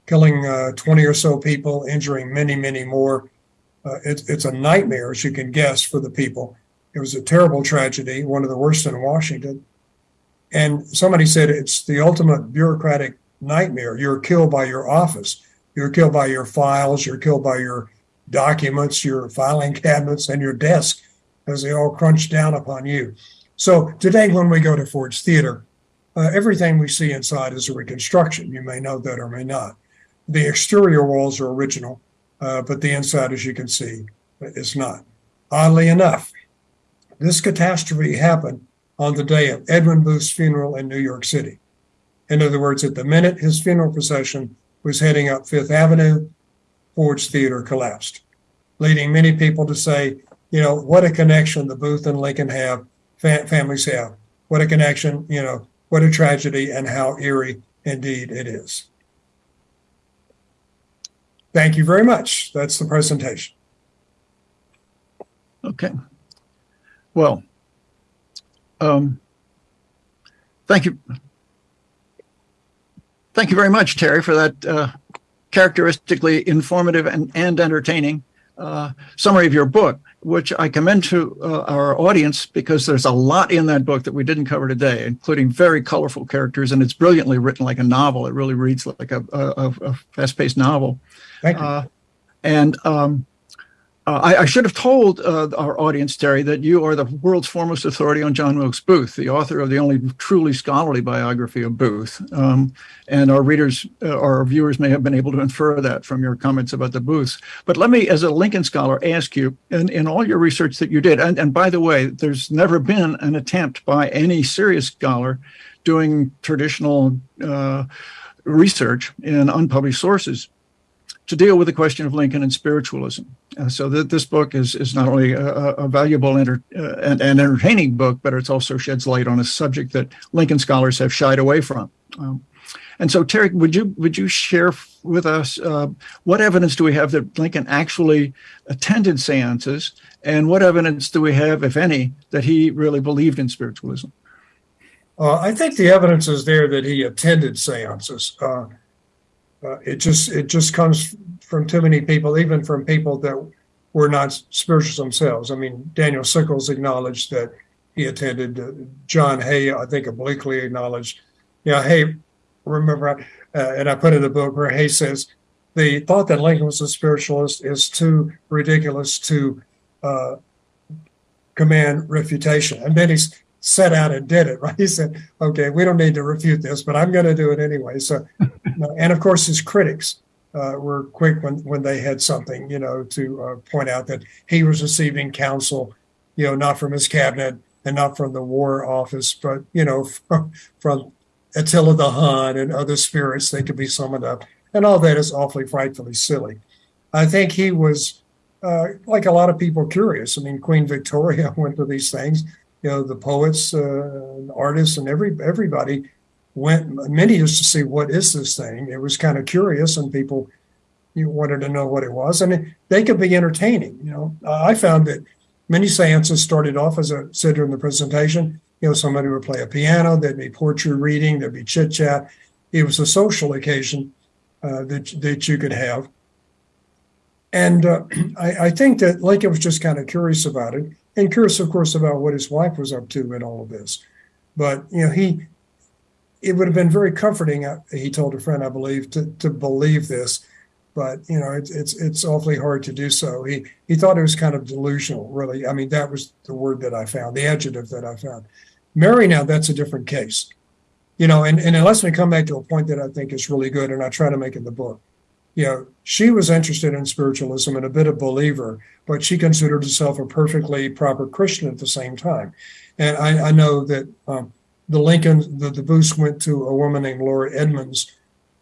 killing uh, 20 or so people, injuring many, many more. Uh, it, it's a nightmare, as you can guess, for the people. It was a terrible tragedy, one of the worst in Washington. And somebody said it's the ultimate bureaucratic nightmare. You're killed by your office. You're killed by your files, you're killed by your documents, your filing cabinets, and your desk as they all crunch down upon you. So today, when we go to Ford's Theater, uh, everything we see inside is a reconstruction. You may know that or may not. The exterior walls are original, uh, but the inside, as you can see, is not. Oddly enough, this catastrophe happened on the day of Edwin Booth's funeral in New York City. In other words, at the minute his funeral procession was heading up Fifth Avenue, Ford's Theater collapsed, leading many people to say, you know, what a connection the Booth and Lincoln have, fa- families have. What a connection, you know, what a tragedy and how eerie indeed it is. thank you very much. That's the presentation. Okay. Well, um, thank you. Thank you very much, Terry, for that uh, characteristically informative and, and entertaining uh, summary of your book, which I commend to uh, our audience because there's a lot in that book that we didn't cover today, including very colorful characters, and it's brilliantly written like a novel. It really reads like a, a, a fast-paced novel. Thank you. Uh, and um, uh, I, I should have told uh, our audience, Terry, that you are the world's foremost authority on John Wilkes Booth, the author of the only truly scholarly biography of Booth. Um, and our readers, uh, our viewers may have been able to infer that from your comments about the Booths. But let me, as a Lincoln scholar, ask you, in, in all your research that you did, and, and by the way, there's never been an attempt by any serious scholar doing traditional uh, research in unpublished sources to deal with the question of Lincoln and spiritualism. Uh, so that this book is is not only a, a valuable enter, uh, and, and, entertaining book, but it also sheds light on a subject that Lincoln scholars have shied away from. Um, and so, Terry, would you would you share with us uh, what evidence do we have that Lincoln actually attended seances, and what evidence do we have, if any, that he really believed in spiritualism? Uh, I think the evidence is there that he attended seances. Uh, it just it just comes from too many people, even from people that were not spiritual themselves. I mean, Daniel Sickles acknowledged that he attended. Uh, John Hay, I think, obliquely acknowledged. Yeah, Hay, remember, uh, and I put in the book where Hay says the thought that Lincoln was a spiritualist is too ridiculous to uh, command refutation. And then he's set out and did it, right? He said, okay, we don't need to refute this, but I'm going to do it anyway. So, and of course, his critics uh, were quick when, when they had something, you know, to uh, point out that he was receiving counsel, you know, not from his cabinet and not from the war office, but, you know, from, from Attila the Hun and other spirits they could be summoned up. And all that is awfully frightfully silly. I think he was, uh, like a lot of people, curious. I mean, Queen Victoria went to these things you know the poets, uh, artists, and every everybody went. Many used to see what is this thing. It was kind of curious, and people you wanted to know what it was, and they could be entertaining. You know, I found that many seances started off as I said during the presentation. You know, somebody would play a piano, there'd be poetry reading, there'd be chit chat. It was a social occasion uh, that that you could have. And uh, I, I, think that Lincoln was just kind of curious about it and curious, of course, about what his wife was up to in all of this. But you know, he it would have been very comforting. Uh, he told a friend, I believe, to to believe this, but you know, it's it's it's awfully hard to do so. He he thought it was kind of delusional, really. I mean, that was the word that I found, the adjective that I found. Mary, now that's a different case, you know. And and unless we come back to a point that I think is really good, and I try to make in the book, you know, she was interested in spiritualism and a bit of believer, but she considered herself a perfectly proper Christian at the same time. And I, I know that um, the Lincoln, the, the Booths went to a woman named Laura Edmonds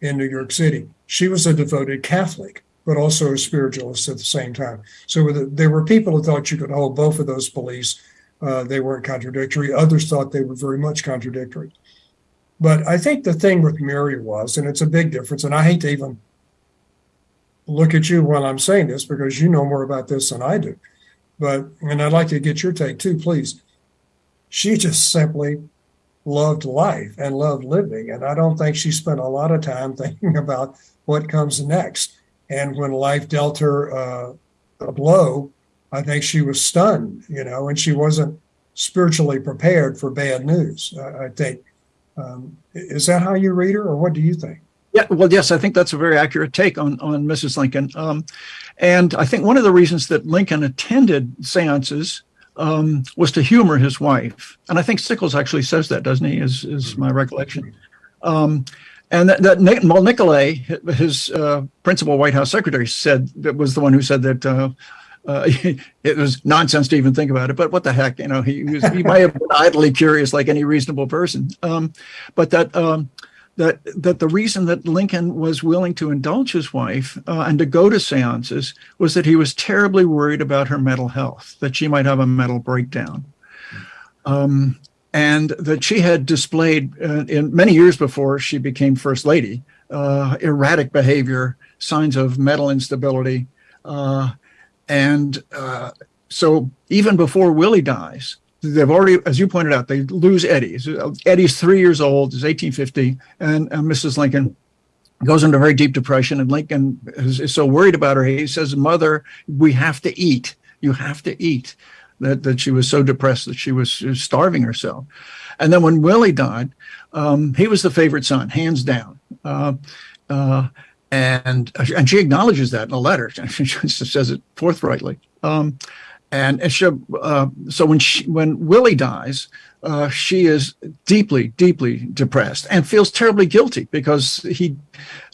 in New York City. She was a devoted Catholic, but also a spiritualist at the same time. So there were people who thought you could hold both of those beliefs. Uh, they weren't contradictory. Others thought they were very much contradictory. But I think the thing with Mary was, and it's a big difference, and I hate to even look at you while I'm saying this because you know more about this than I do. But, and I'd like to get your take too, please. She just simply loved life and loved living. And I don't think she spent a lot of time thinking about what comes next. And when life dealt her uh, a blow, I think she was stunned, you know, and she wasn't spiritually prepared for bad news. I, I think. Um, is that how you read her, or what do you think? Yeah, well, yes, I think that's a very accurate take on on Mrs. Lincoln. Um, and I think one of the reasons that Lincoln attended seances um, was to humor his wife. And I think Sickles actually says that, doesn't he? Is is my recollection. Um, and that, that well, Nicolay, his uh, principal White House secretary, said that was the one who said that. Uh, uh, it was nonsense to even think about it, but what the heck, you know, he, was, he might have been idly curious like any reasonable person. Um, but that um, that that the reason that Lincoln was willing to indulge his wife uh, and to go to seances was that he was terribly worried about her mental health, that she might have a mental breakdown, um, and that she had displayed uh, in many years before she became first lady uh, erratic behavior signs of mental instability. Uh, and uh, so even before Willie dies, they've already, as you pointed out, they lose Eddie. Eddie's three years old, it's 1850, and, and Mrs. Lincoln goes into a very deep depression. And Lincoln is, is so worried about her, he says, Mother, we have to eat. You have to eat. That, that she was so depressed that she was starving herself. And then when Willie died, um, he was the favorite son, hands down. Uh, uh, and and she acknowledges that in a letter. She says it forthrightly. Um, and, she, uh, so when she, when Willie dies, uh, she is deeply, deeply depressed and feels terribly guilty because he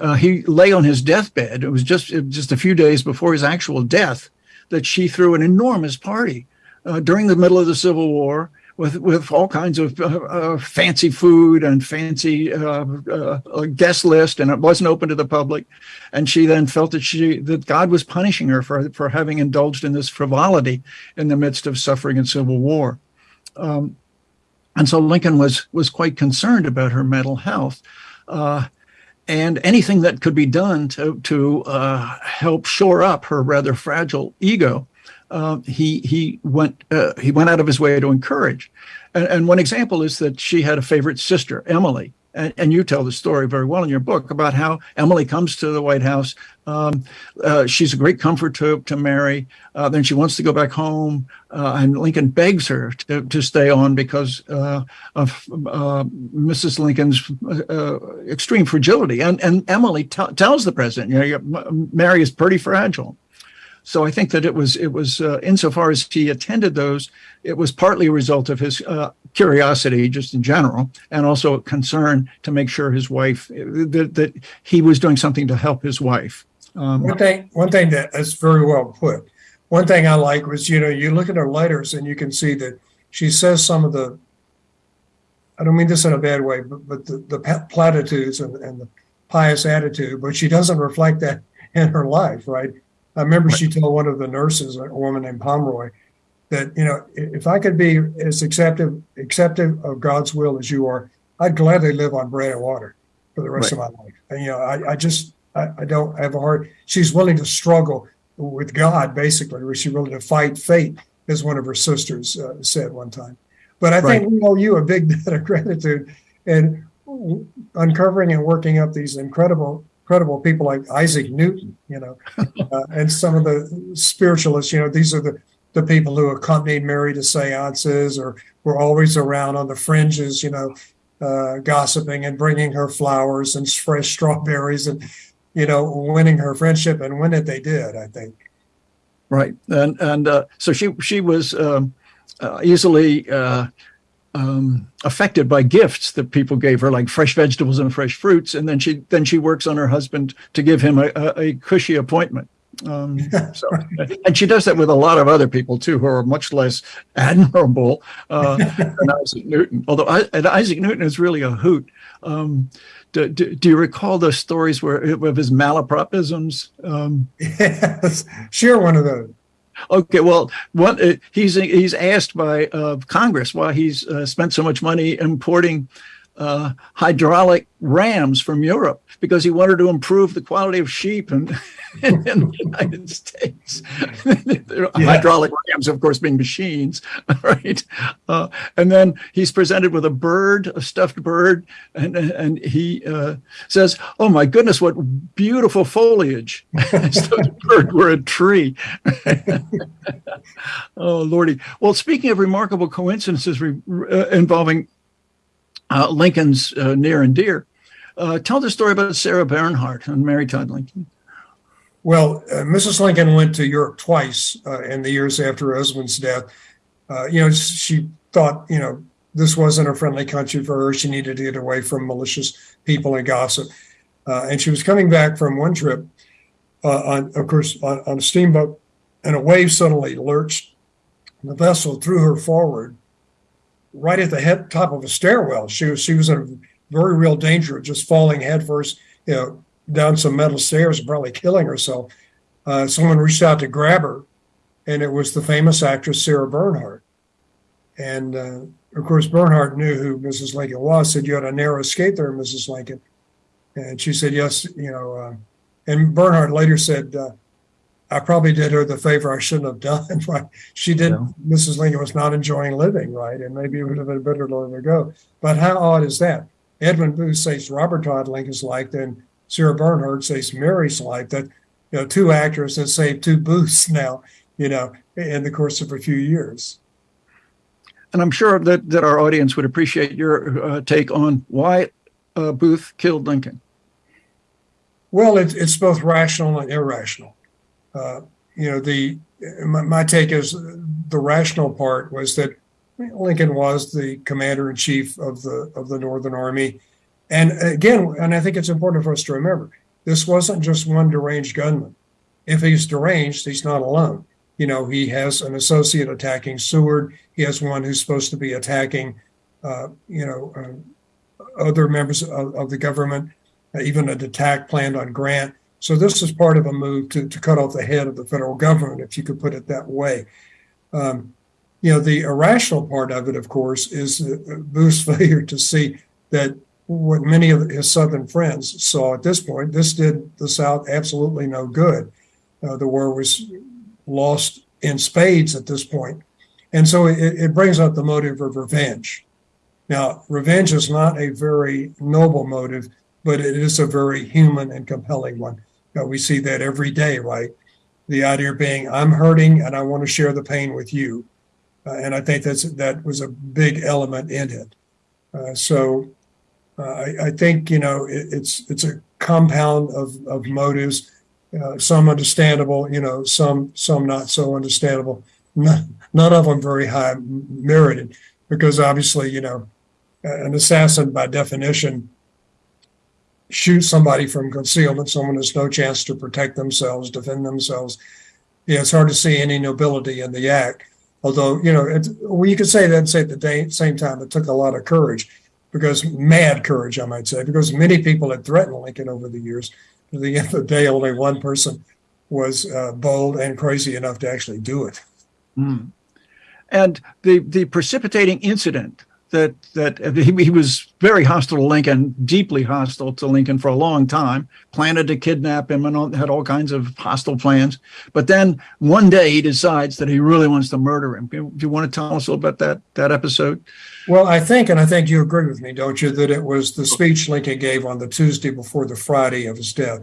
uh, he lay on his deathbed. It was just just a few days before his actual death that she threw an enormous party uh, during the middle of the Civil War with with all kinds of uh, uh, fancy food and fancy uh, uh, guest list, and it wasn't open to the public. And she then felt that she that God was punishing her for for having indulged in this frivolity in the midst of suffering and civil war. Um, and so Lincoln was was quite concerned about her mental health. Uh, and anything that could be done to to uh, help shore up her rather fragile ego uh, he he went uh, he went out of his way to encourage. And, and, one example is that she had a favorite sister, Emily, and, and, you tell the story very well in your book about how Emily comes to the White House. Um, uh, she's a great comfort to to Mary. Uh, then she wants to go back home, uh, and Lincoln begs her to, to stay on because uh, of Mrs. Lincoln's extreme fragility. And and Emily tells the president, you know, Mary is pretty fragile. So I think that it was it was uh, insofar as he attended those, it was partly a result of his uh, curiosity just in general, and also a concern to make sure his wife that, that he was doing something to help his wife. Um, one thing, one thing that is very well put. One thing I like was you know you look at her letters and you can see that she says some of the. I don't mean this in a bad way, but, but the, the platitudes and, and the pious attitude, but she doesn't reflect that in her life, right? I remember right. she told one of the nurses, a woman named Pomeroy, that you know if I could be as acceptive acceptive of God's will as you are, I'd gladly live on bread and water for the rest right. of my life. And you know, I, I just I, I, don't have a heart. She's willing to struggle with God, basically, or she's willing to fight fate, as one of her sisters uh, said one time. But I right. think we owe you a big debt of gratitude and uncovering and working up these incredible incredible people like Isaac Newton, you know, uh, and some of the spiritualists. You know, these are the the people who accompanied Mary to seances or were always around on the fringes, you know, uh, gossiping and bringing her flowers and fresh strawberries and, you know, winning her friendship. And win it they did, I think. Right, and and uh, so she she was um, uh, easily uh, um, affected by gifts that people gave her, like fresh vegetables and fresh fruits, and then she then she works on her husband to give him a, a, a cushy appointment. Um, so, and she does that with a lot of other people too, who are much less admirable uh, than Isaac Newton. Although I, Isaac Newton is really a hoot. Um, do, do, do, you recall the stories where of his malapropisms? Um, yes, share one of those. Okay, well, one, uh, he's he's asked by uh, Congress why he's uh, spent so much money importing uh, hydraulic rams from Europe because he wanted to improve the quality of sheep in, in, in the United States. yeah. Hydraulic rams, of course, being machines, right? Uh, and then he's presented with a bird, a stuffed bird, and and he uh, says, "Oh my goodness, what beautiful foliage!" As though the bird were a tree. oh lordy! Well, speaking of remarkable coincidences re- uh, involving uh, Lincoln's uh, near and dear. Uh, tell the story about Sarah Bernhardt and Mary Todd Lincoln. Well, uh, Mrs. Lincoln went to Europe twice uh, in the years after her husband's death. Uh, you know, she thought, you know, this wasn't a friendly country for her. She needed to get away from malicious people and gossip. and she was coming back from one trip, on, of course, on, on a steamboat, and a wave suddenly lurched the vessel threw her forward right at the head top of a stairwell. She was she was in very real danger of just falling headfirst, you know, down some metal stairs probably killing herself. Uh, someone reached out to grab her, and it was the famous actress Sarah Bernhardt. And uh, of course, Bernhardt knew who Mrs. Lincoln was. Said, "You had a narrow escape there, Mrs. Lincoln." And she said, "Yes, you know, uh, And Bernhardt later said, uh, I probably did her the favor I shouldn't have done. Right? She did. Yeah. Mrs. Lincoln was not enjoying living, right? And maybe it would have been better to let her go. But how odd is that? Edwin Booth saves Robert Todd Lincoln's life, then Sarah Bernhardt saves Mary's life. That you know, two actors that saved two Booths now, you know, in the course of a few years. And I'm sure that, that our audience would appreciate your uh, take on why uh, Booth killed Lincoln. Well, it, it's both rational and irrational. Uh, you know, the my, my take is the rational part was that Lincoln was the commander in chief of the of the Northern Army, and again, and I think it's important for us to remember this wasn't just one deranged gunman. If he's deranged, he's not alone. You know, he has an associate attacking Seward. He has one who's supposed to be attacking, uh, you know, uh, other members of, of the government even an attack planned on Grant. So this is part of a move to, to cut off the head of the federal government, if you could put it that way. Um, you know, the irrational part of it, of course, is uh, Booth's failure to see that what many of his Southern friends saw at this point, this did the South absolutely no good. Uh, the war was lost in spades at this point. And so it, it brings up the motive of revenge. Now, revenge is not a very noble motive but it is a very human and compelling one. Know, we see that every day, right? The idea being, I'm hurting and I want to share the pain with you, uh, and I think that's that was a big element in it. Uh, so uh, I, I, think you know it, it's it's a compound of of motives, uh, some understandable, you know, some some not so understandable. None, none of them very high merited, because obviously, you know, an assassin by definition shoot somebody from concealment, someone has no chance to protect themselves, defend themselves. Yeah, it's hard to see any nobility in the act. Although, you know, it, well, you could say that and say at the day, same time, it took a lot of courage, because mad courage, I might say, because many people had threatened Lincoln over the years. At the end of the day, only one person was uh, bold and crazy enough to actually do it. Mm. And the the precipitating incident that that he, he, was very hostile to Lincoln, deeply hostile to Lincoln for a long time. Planned to kidnap him and all, had all kinds of hostile plans. But then one day he decides that he really wants to murder him. Do you want to tell us a little about that that episode? Well, I think, and I think you agree with me, don't you, that it was the speech Lincoln gave on the Tuesday before the Friday of his death,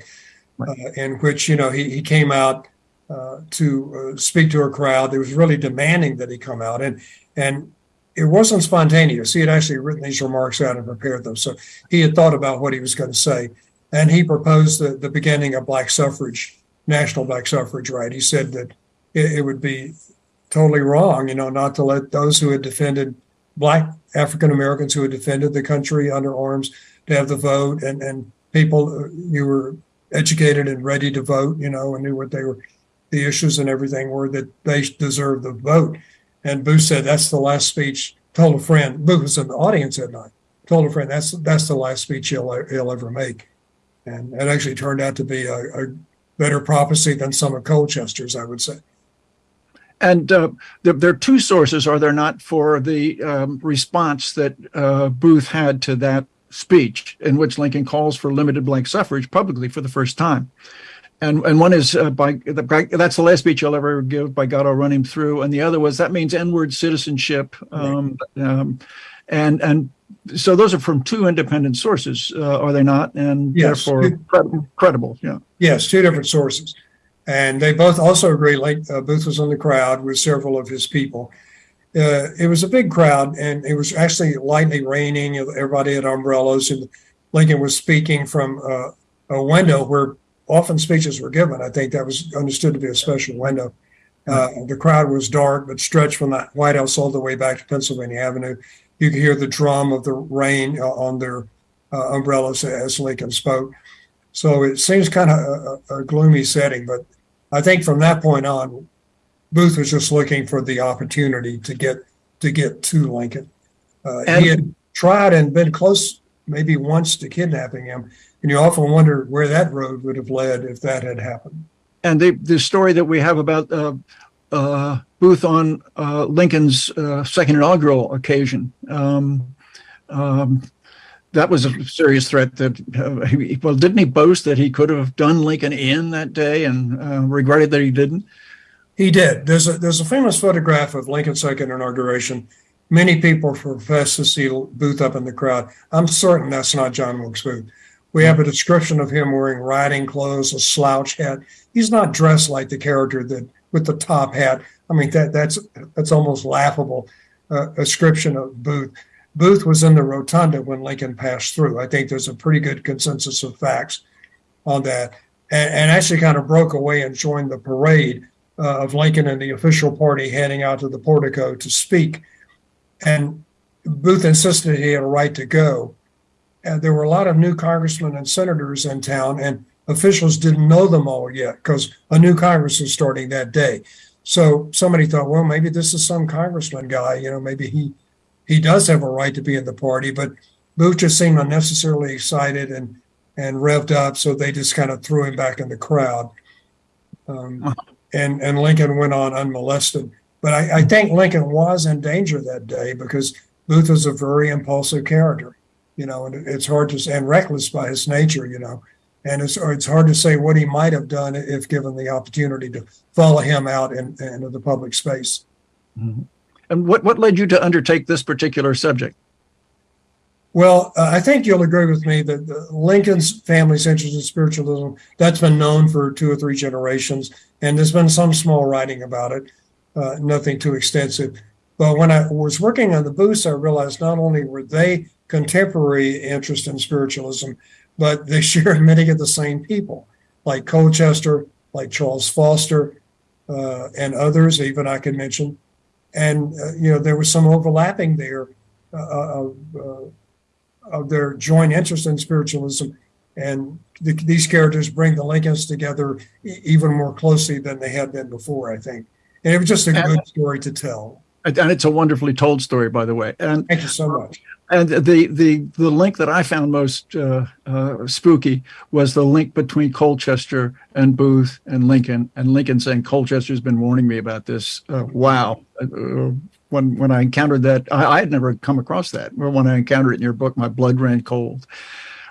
right. uh, in which you know he he came out. Uh, to uh, speak to a crowd, that was really demanding that he come out, and and it wasn't spontaneous. He had actually written these remarks out and prepared them. So he had thought about what he was going to say. And he proposed the, the beginning of black suffrage, national black suffrage right. He said that it, it would be totally wrong, you know, not to let those who had defended black African Americans who had defended the country under arms to have the vote and, and people uh, who were educated and ready to vote, you know, and knew what they were, the issues and everything were that they deserved the vote. And Booth said, that's the last speech. Told a friend, Booth was in the audience that night. Told a friend, that's that's the last speech he'll, he'll ever make. And it actually turned out to be a, a better prophecy than some of Colchester's, I would say. And uh, there, there, are two sources, are there not, for the um, response that uh, Booth had to that speech, in which Lincoln calls for limited black suffrage publicly for the first time and and one is uh, by the, that's the last speech I'll ever give. By God, I'll run him through. And the other was that means N-word citizenship, um, um, and and so those are from two independent sources, uh, are they not? And yes. therefore credible, credible. Yeah. Yes, two different sources, and they both also agree. Like uh, Booth was in the crowd with several of his people. Uh, it was a big crowd, and it was actually lightly raining. Everybody had umbrellas, and Lincoln was speaking from uh, a window where often speeches were given. I think that was understood to be a special window. Uh, the crowd was dark, but stretched from the White House all the way back to Pennsylvania Avenue. You could hear the drum of the rain uh, on their uh, umbrellas as Lincoln spoke. So it seems kind of a, a, gloomy setting, but I think from that point on, Booth was just looking for the opportunity to get to get to Lincoln. Uh, he had tried and been close, maybe once, to kidnapping him, and you often wonder where that road would have led if that had happened. And the, the story that we have about uh, uh, Booth on uh, Lincoln's uh, second inaugural occasion, um, um, that was a serious threat that, uh, he, well, didn't he boast that he could have done Lincoln in that day and uh, regretted that he didn't? He did. There's a there's a famous photograph of Lincoln's second inauguration. Many people profess to see Booth up in the crowd. I'm certain that's not John Wilkes Booth. We have a description of him wearing riding clothes, a slouch hat. He's not dressed like the character that with the top hat. I mean that that's that's almost laughable uh, description of Booth. Booth was in the rotunda when Lincoln passed through. I think there's a pretty good consensus of facts on that, and, and actually kind of broke away and joined the parade uh, of Lincoln and the official party heading out to the portico to speak. And Booth insisted he had a right to go. And there were a lot of new congressmen and senators in town, and officials didn't know them all yet because a new Congress was starting that day. So somebody thought, well, maybe this is some congressman guy. You know, maybe he he does have a right to be in the party. But Booth just seemed unnecessarily excited and and revved up, so they just kind of threw him back in the crowd. Um, and and Lincoln went on unmolested. But I, I think Lincoln was in danger that day because Booth was a very impulsive character, you know, and it's hard to and reckless by his nature, you know, and it's it's hard to say what he might have done if given the opportunity to follow him out in, into the public space. Mm-hmm. And what what led you to undertake this particular subject? Well, uh, I think you'll agree with me that the Lincoln's family's interest in spiritualism that's been known for two or three generations, and there's been some small writing about it, uh, nothing too extensive. But when I was working on the Booths, I realized not only were they contemporary interest in spiritualism, but they shared many of the same people, like Colchester, like Charles Foster, uh, and others, even I could mention. And uh, you know there was some overlapping there uh, of of their joint interest in spiritualism. And the, these characters bring the Lincolns together even more closely than they had been before, I think. And it was just a good story to tell. And it's a wonderfully told story, by the way. And Thank you so much. And the the the link that I found most uh, uh, spooky was the link between Colchester and Booth and Lincoln, and Lincoln saying Colchester's been warning me about this. Uh, wow. Uh, when when I encountered that, I, I, had never come across that. When I encountered it in your book, my blood ran cold.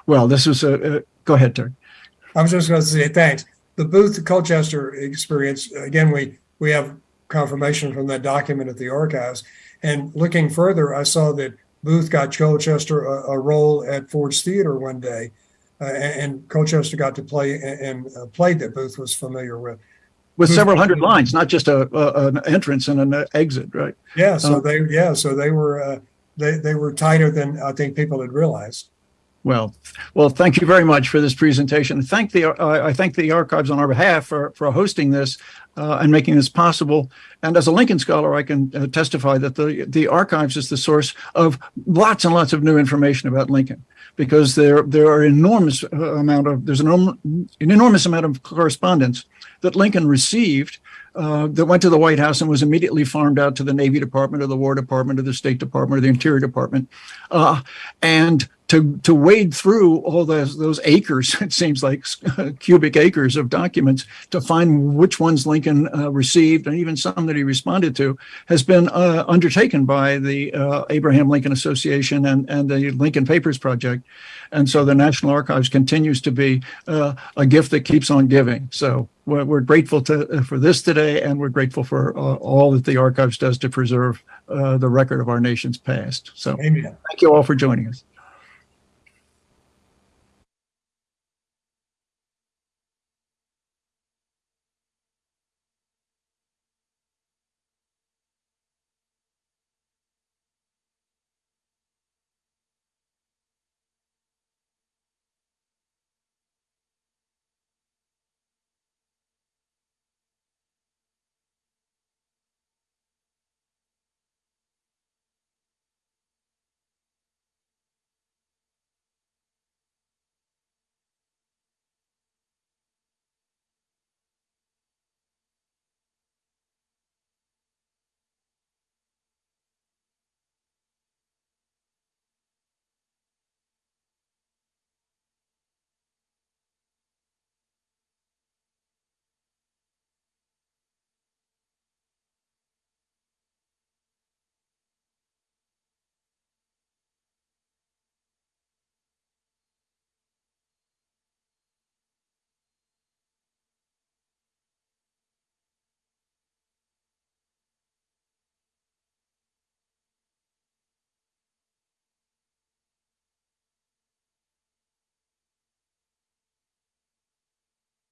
Well, this was a. go ahead, Terry. I was just going to say thanks. The Booth Colchester experience again. We we have confirmation from that document at the archives, and looking further, I saw that Booth got Colchester a, a role at Ford's Theater one day, uh, and, and, Colchester got to play and, and played that Booth was familiar with with several hundred lines, not just a, a, an entrance and an exit, right? Yeah. So um, they, yeah, so they were, uh, they they were tighter than I think people had realized. Well, well, thank you very much for this presentation. Thank the I thank the archives on our behalf for for hosting this uh, and making this possible. And as a Lincoln scholar, I can uh, testify that the the archives is the source of lots and lots of new information about Lincoln because there there are enormous uh, amount of there's an, an enormous amount of correspondence that Lincoln received uh, that went to the White House and was immediately farmed out to the Navy Department or the War Department or the State Department or the Interior Department. Uh, and to to wade through all those those acres, it seems like cubic acres of documents to find which ones Lincoln uh, received and even some that he responded to has been uh, undertaken by the uh, Abraham Lincoln Association and and the Lincoln Papers Project, and so the National Archives continues to be uh, a gift that keeps on giving. So we're, we're grateful to uh, for this today, and we're grateful for uh, all that the archives does to preserve the record of our nation's past. So, Amen. thank you all for joining us.